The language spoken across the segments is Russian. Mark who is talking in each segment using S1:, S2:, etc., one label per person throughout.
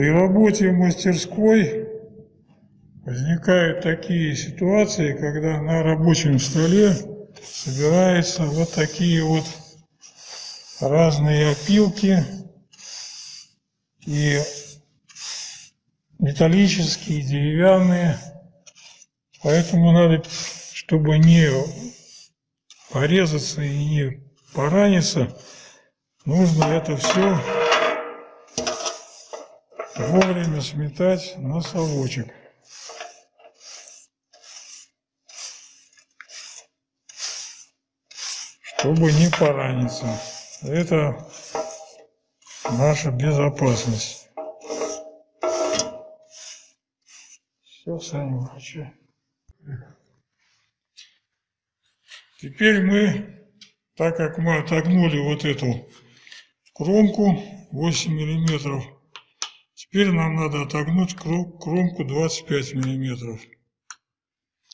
S1: При работе в мастерской возникают такие ситуации, когда на рабочем столе собираются вот такие вот разные опилки и металлические, деревянные. Поэтому надо, чтобы не порезаться и не пораниться, нужно это все вовремя сметать на чтобы не пораниться. Это наша безопасность. Все, Саня, выключай. Теперь мы, так как мы отогнули вот эту кромку 8 миллиметров, теперь нам надо отогнуть кромку 25 миллиметров.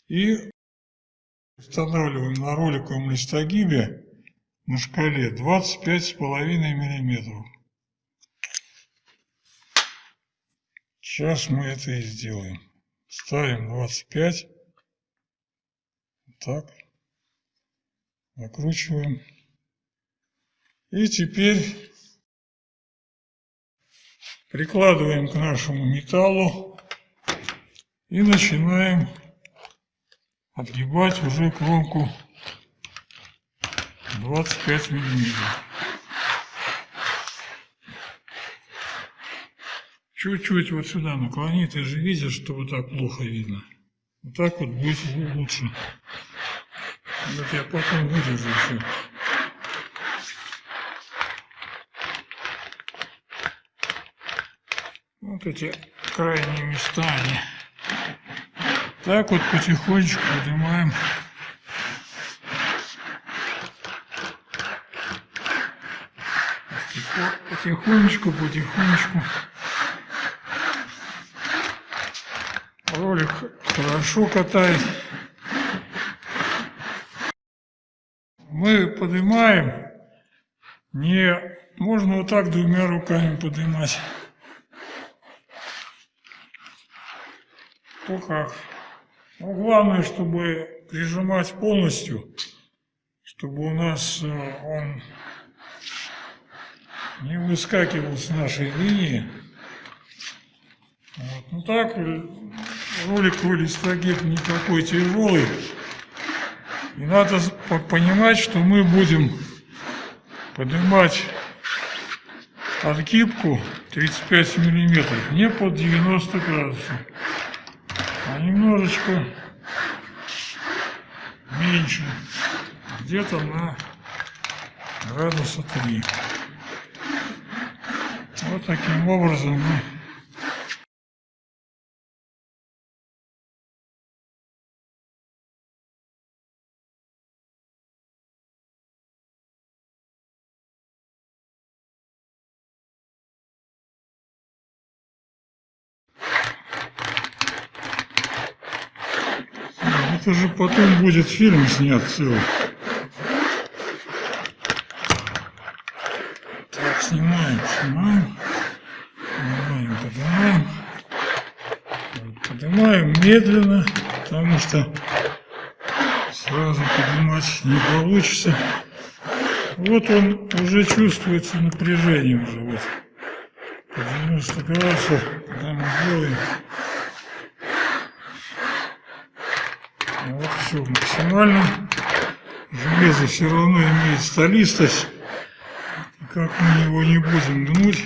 S1: И устанавливаем на роликовом листогибе на шкале 25,5 миллиметров. Сейчас мы это и сделаем. Ставим 25. Так. Накручиваем. И теперь прикладываем к нашему металлу и начинаем отгибать уже кромку 25 миллиметров. Чуть-чуть вот сюда наклони, ты же видишь, что вот так плохо видно. Вот так вот будет лучше. Вот я потом вырежу все. Вот эти крайние места, они так вот потихонечку поднимаем. Потихонечку, потихонечку. Ролик хорошо катает. Мы поднимаем, не можно вот так двумя руками поднимать. Как. Но ну, главное, чтобы прижимать полностью, чтобы у нас э, он не выскакивал с нашей линии. Вот. Ну так, э, роликовый листогиб не такой тяжелый. И надо понимать, что мы будем поднимать отгибку 35 миллиметров, не под 90 градусов а немножечко меньше, где-то на градуса 3. Вот таким образом мы Это же потом будет фильм снят целый. Так, снимаем, снимаем. Поднимаем, поднимаем. Поднимаем медленно, потому что сразу поднимать не получится. Вот он уже чувствуется напряжение уже вот. По 90 градусов, когда мы делаем Вот все максимально. Железо все равно имеет столистость. как мы его не будем гнуть,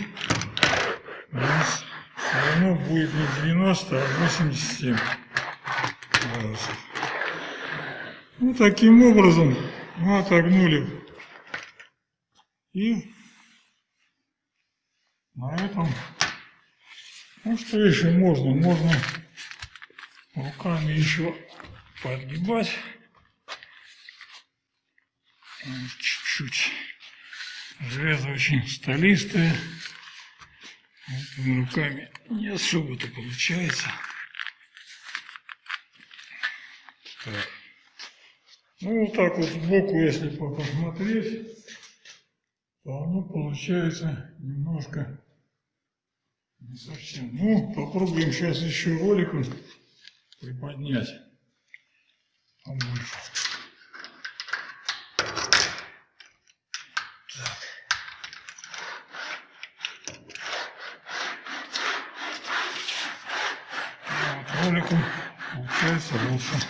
S1: у нас все равно будет не 90, а 87 градусов. Ну, таким образом мы отогнули. И на этом, ну что еще можно? Можно руками еще подгибать. Чуть-чуть. Железо очень столистое. Этими руками не особо-то получается. Так. Ну, вот так вот сбоку, если посмотреть, то оно получается немножко Не совсем. Ну, попробуем сейчас еще роликом приподнять. Побольше. Так. Вот роликом получается лучше.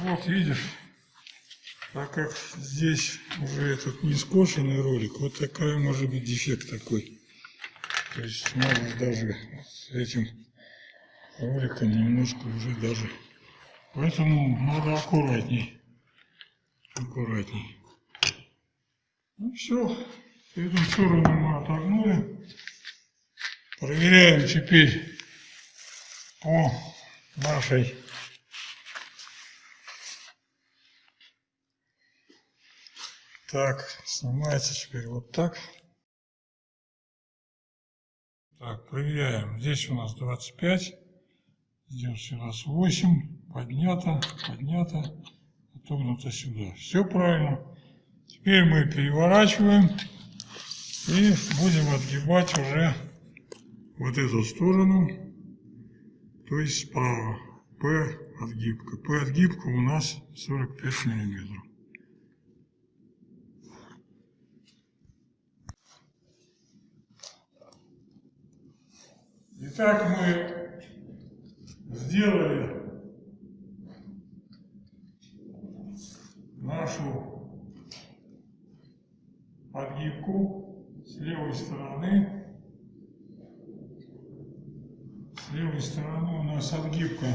S1: Вот видишь, так как здесь уже этот не скошенный ролик, вот такая может быть дефект такой. То есть может даже с этим роликом немножко уже даже. Поэтому надо аккуратней. Аккуратней. Ну все, эту сторону мы отогнули. Проверяем теперь по нашей Так, снимается теперь вот так. Так, проверяем. Здесь у нас 25. Здесь у нас 8. Поднято, поднято, отогнуто сюда. Все правильно. Теперь мы переворачиваем и будем отгибать уже вот эту сторону, то есть справа. П отгибка. П отгибка у нас 45 миллиметров. Итак, мы сделали нашу подгибку с левой стороны. С левой стороны у нас отгибка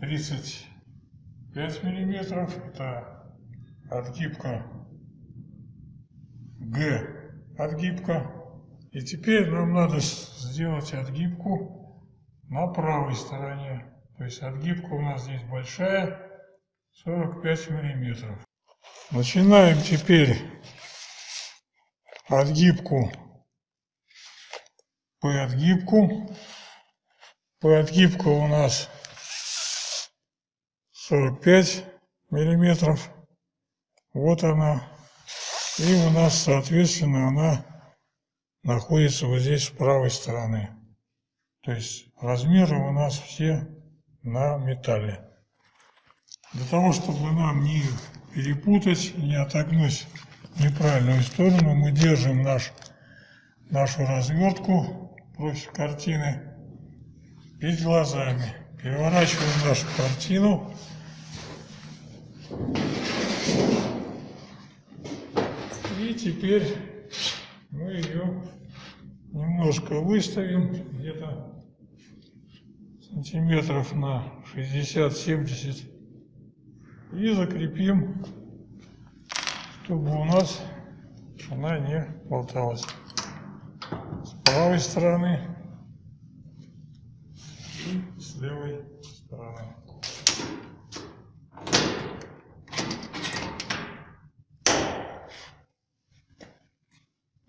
S1: 35 миллиметров. Это отгибка Г отгибка. И теперь нам надо сделать отгибку на правой стороне. То есть отгибка у нас здесь большая, 45 миллиметров. Начинаем теперь отгибку по отгибку. По отгибка у нас 45 миллиметров. Вот она. И у нас, соответственно, она находится вот здесь с правой стороны. То есть размеры у нас все на металле. Для того, чтобы нам не перепутать, не отогнуть неправильную сторону, мы держим наш, нашу развертку против картины перед глазами. Переворачиваем нашу картину. И теперь мы ее немножко выставим, где-то сантиметров на 60-70 и закрепим, чтобы у нас она не болталась. С правой стороны и с левой стороны.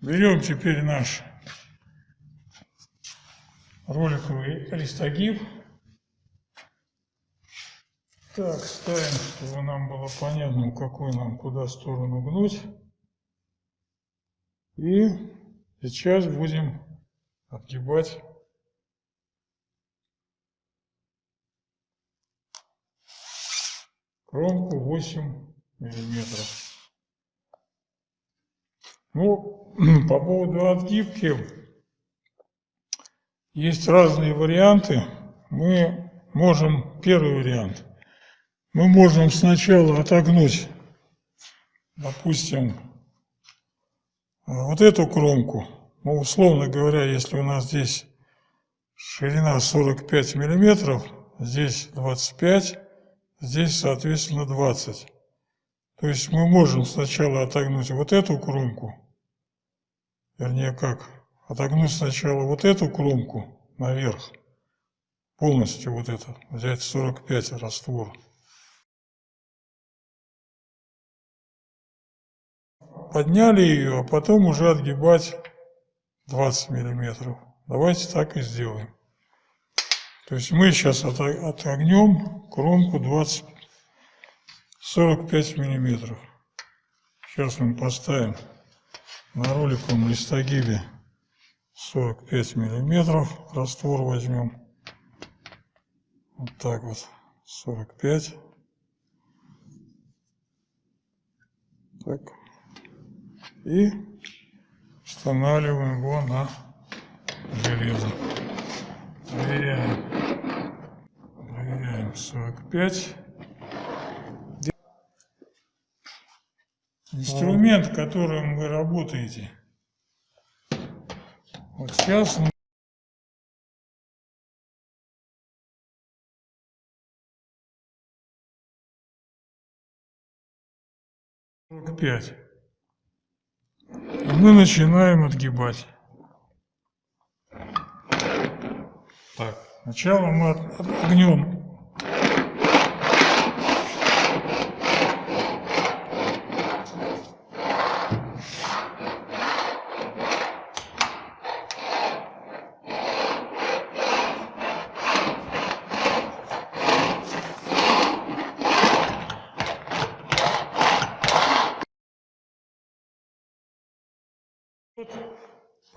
S1: Берем теперь наш роликовый листогиб. Так, ставим, чтобы нам было понятно, какую нам куда сторону гнуть. И сейчас будем отгибать кромку 8 миллиметров. Ну, по поводу отгибки, есть разные варианты. Мы можем, первый вариант, мы можем сначала отогнуть, допустим, вот эту кромку. Ну, условно говоря, если у нас здесь ширина 45 миллиметров, здесь 25, здесь, соответственно, 20. То есть мы можем сначала отогнуть вот эту кромку, вернее как, отогнуть сначала вот эту кромку наверх, полностью вот это, взять 45 раствор. Подняли ее, а потом уже отгибать 20 миллиметров. Давайте так и сделаем. То есть мы сейчас отогнем кромку 20 45 миллиметров. Сейчас мы поставим на роликовом листогибе 45 миллиметров. Раствор возьмем. Вот так вот. 45. Так. И устанавливаем его на железо. Проверяем. Проверяем 45. Инструмент, которым вы работаете. Вот сейчас мы пять. Мы начинаем отгибать. Так, сначала мы отогнем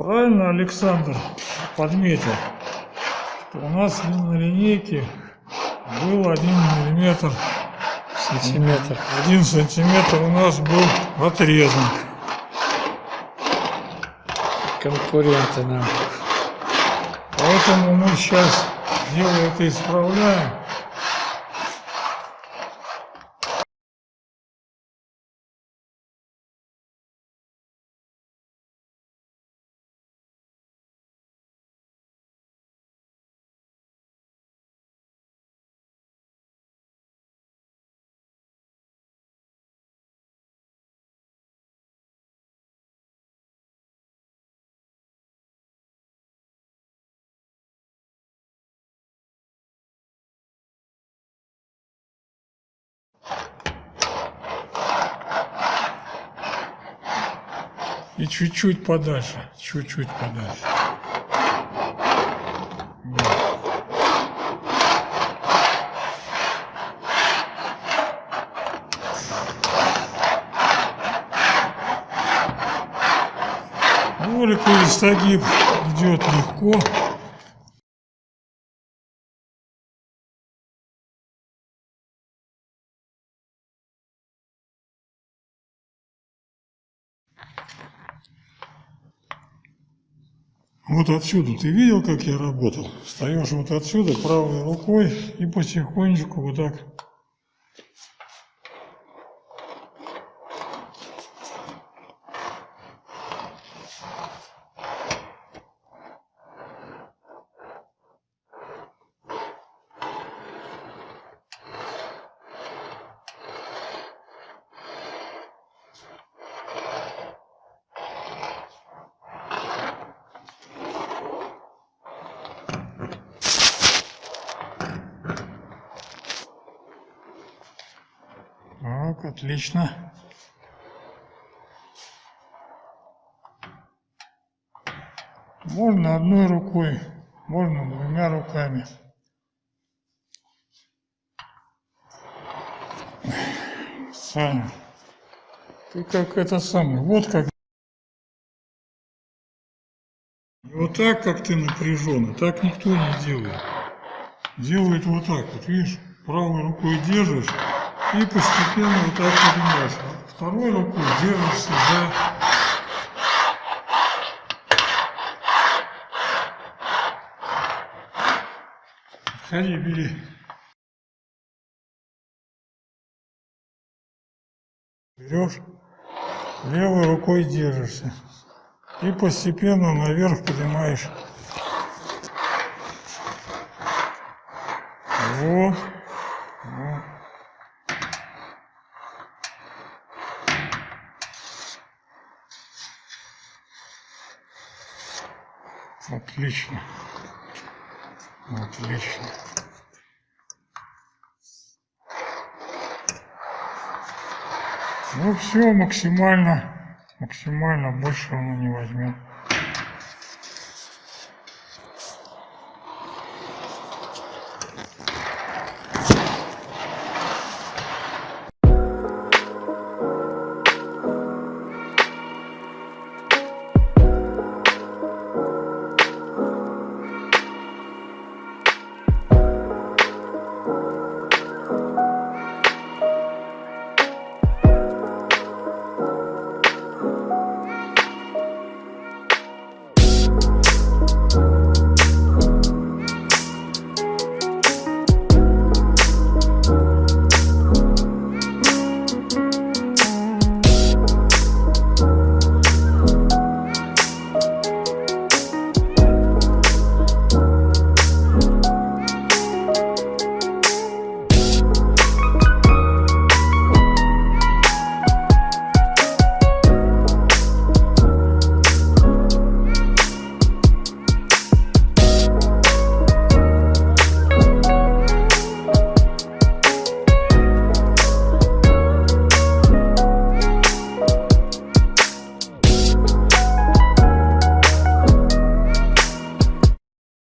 S1: Правильно Александр подметил, что у нас на линейке был один миллиметр
S2: Сантиметр.
S1: Один сантиметр у нас был отрезан.
S2: Конкуренты нам.
S1: Поэтому мы сейчас дело это исправляем. И чуть-чуть подальше, чуть-чуть подальше. Ролик и стагиб идет легко. Вот отсюда ты видел, как я работал? Встаешь вот отсюда правой рукой и потихонечку вот так Так, отлично. Можно одной рукой, можно двумя руками. Саня, ты как это самое, вот как. Вот так, как ты напряжен, так никто не делает. Делает вот так вот, видишь, правой рукой держишь, и постепенно вот так поднимаешь. Второй рукой держишься за Ходи, бери. Берешь, левой рукой держишься. И постепенно наверх поднимаешь. Вот. Отлично. Отлично. Ну все, максимально, максимально больше он не возьмет.